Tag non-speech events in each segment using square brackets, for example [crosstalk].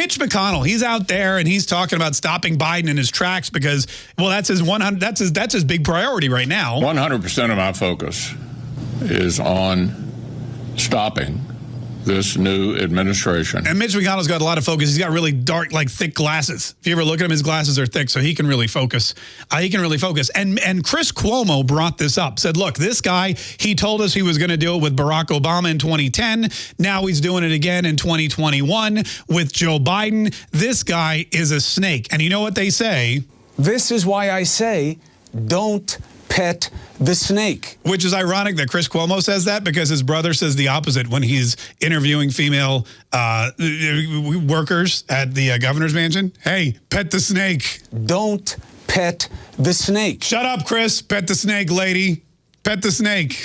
Mitch McConnell, he's out there and he's talking about stopping Biden in his tracks because, well, that's his 100. That's his that's his big priority right now. 100 percent of my focus is on stopping this new administration. And Mitch McConnell's got a lot of focus. He's got really dark, like thick glasses. If you ever look at him, his glasses are thick, so he can really focus. Uh, he can really focus. And and Chris Cuomo brought this up. Said, look, this guy, he told us he was going to do it with Barack Obama in 2010. Now he's doing it again in 2021 with Joe Biden. This guy is a snake. And you know what they say? This is why I say, don't pet the snake. Which is ironic that Chris Cuomo says that because his brother says the opposite when he's interviewing female uh, workers at the uh, governor's mansion. Hey, pet the snake. Don't pet the snake. Shut up, Chris. Pet the snake, lady. Pet the snake. [laughs]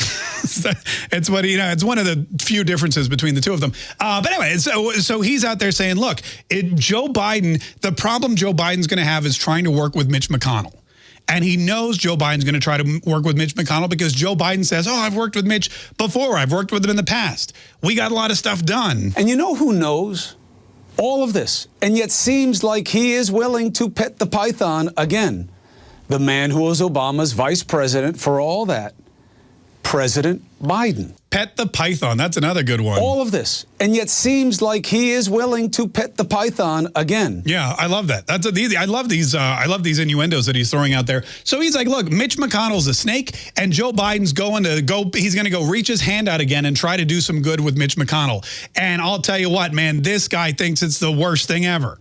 it's what you know. It's one of the few differences between the two of them. Uh, but anyway, so so he's out there saying, "Look, it, Joe Biden. The problem Joe Biden's going to have is trying to work with Mitch McConnell." And he knows Joe Biden's going to try to work with Mitch McConnell because Joe Biden says, oh, I've worked with Mitch before. I've worked with him in the past. We got a lot of stuff done. And you know who knows all of this and yet seems like he is willing to pet the python again? The man who was Obama's vice president for all that, President Biden. Pet the python. That's another good one. All of this. And yet seems like he is willing to pet the python again. Yeah, I love that. That's a, I love these uh, I love these innuendos that he's throwing out there. So he's like, look, Mitch McConnell's a snake and Joe Biden's going to go he's going to go reach his hand out again and try to do some good with Mitch McConnell. And I'll tell you what, man, this guy thinks it's the worst thing ever.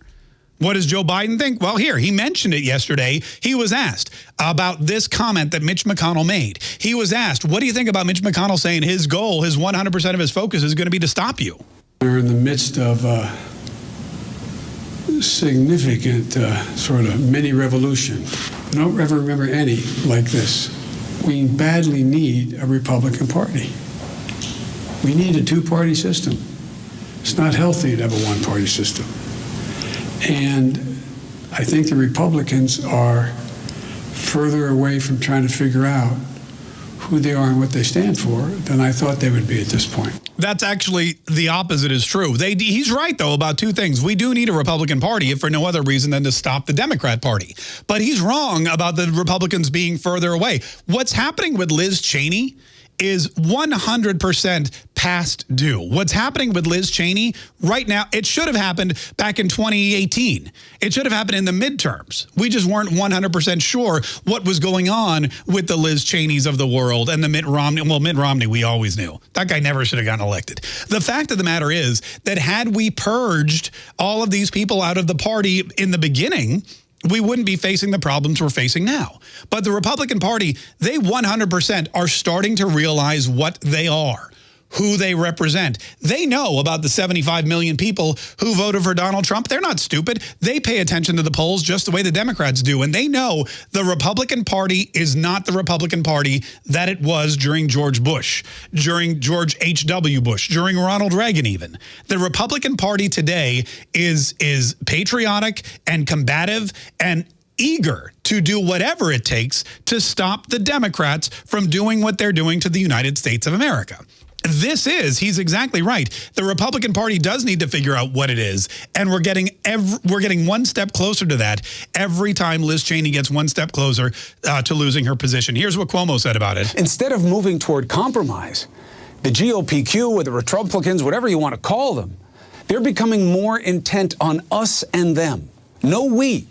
What does Joe Biden think? Well, here, he mentioned it yesterday. He was asked about this comment that Mitch McConnell made. He was asked, what do you think about Mitch McConnell saying his goal, his 100% of his focus is going to be to stop you? We're in the midst of a significant uh, sort of mini revolution. I don't ever remember any like this. We badly need a Republican Party. We need a two-party system. It's not healthy to have a one-party system. And I think the Republicans are further away from trying to figure out who they are and what they stand for than I thought they would be at this point. That's actually the opposite is true. They, he's right, though, about two things. We do need a Republican Party if for no other reason than to stop the Democrat Party. But he's wrong about the Republicans being further away. What's happening with Liz Cheney is 100% past due. What's happening with Liz Cheney right now, it should have happened back in 2018. It should have happened in the midterms. We just weren't 100% sure what was going on with the Liz Cheneys of the world and the Mitt Romney. Well, Mitt Romney, we always knew. That guy never should have gotten elected. The fact of the matter is that had we purged all of these people out of the party in the beginning, we wouldn't be facing the problems we're facing now. But the Republican Party, they 100% are starting to realize what they are who they represent. They know about the 75 million people who voted for Donald Trump. They're not stupid. They pay attention to the polls just the way the Democrats do. And they know the Republican Party is not the Republican Party that it was during George Bush, during George H.W. Bush, during Ronald Reagan even. The Republican Party today is, is patriotic and combative and eager to do whatever it takes to stop the Democrats from doing what they're doing to the United States of America this is, he's exactly right. The Republican Party does need to figure out what it is. And we're getting every, we're getting one step closer to that every time Liz Cheney gets one step closer uh, to losing her position. Here's what Cuomo said about it. Instead of moving toward compromise, the GOPQ or the Republicans, whatever you want to call them, they're becoming more intent on us and them. No we.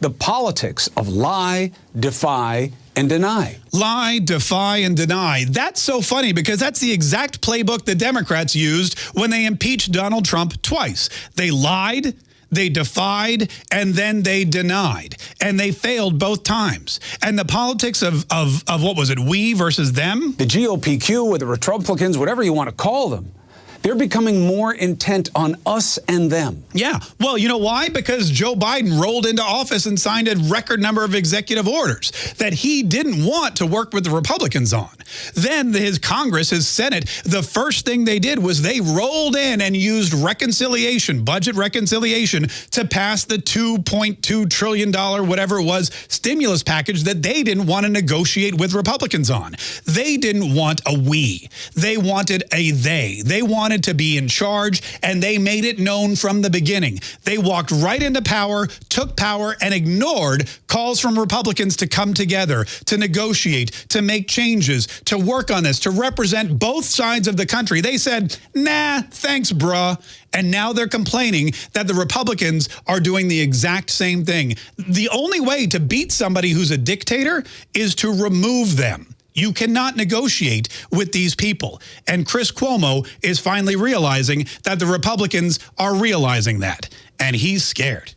The politics of lie, defy, and deny. Lie, defy, and deny. That's so funny because that's the exact playbook the Democrats used when they impeached Donald Trump twice. They lied, they defied, and then they denied. And they failed both times. And the politics of, of, of what was it, we versus them? The GOPQ or the Republicans, whatever you want to call them, they're becoming more intent on us and them. Yeah. Well, you know why? Because Joe Biden rolled into office and signed a record number of executive orders that he didn't want to work with the Republicans on. Then his Congress, his Senate, the first thing they did was they rolled in and used reconciliation, budget reconciliation, to pass the $2.2 trillion, whatever it was, stimulus package that they didn't want to negotiate with Republicans on. They didn't want a we. They wanted a they. They wanted wanted to be in charge, and they made it known from the beginning. They walked right into power, took power, and ignored calls from Republicans to come together, to negotiate, to make changes, to work on this, to represent both sides of the country. They said, nah, thanks, bruh. And now they're complaining that the Republicans are doing the exact same thing. The only way to beat somebody who's a dictator is to remove them. You cannot negotiate with these people. And Chris Cuomo is finally realizing that the Republicans are realizing that. And he's scared.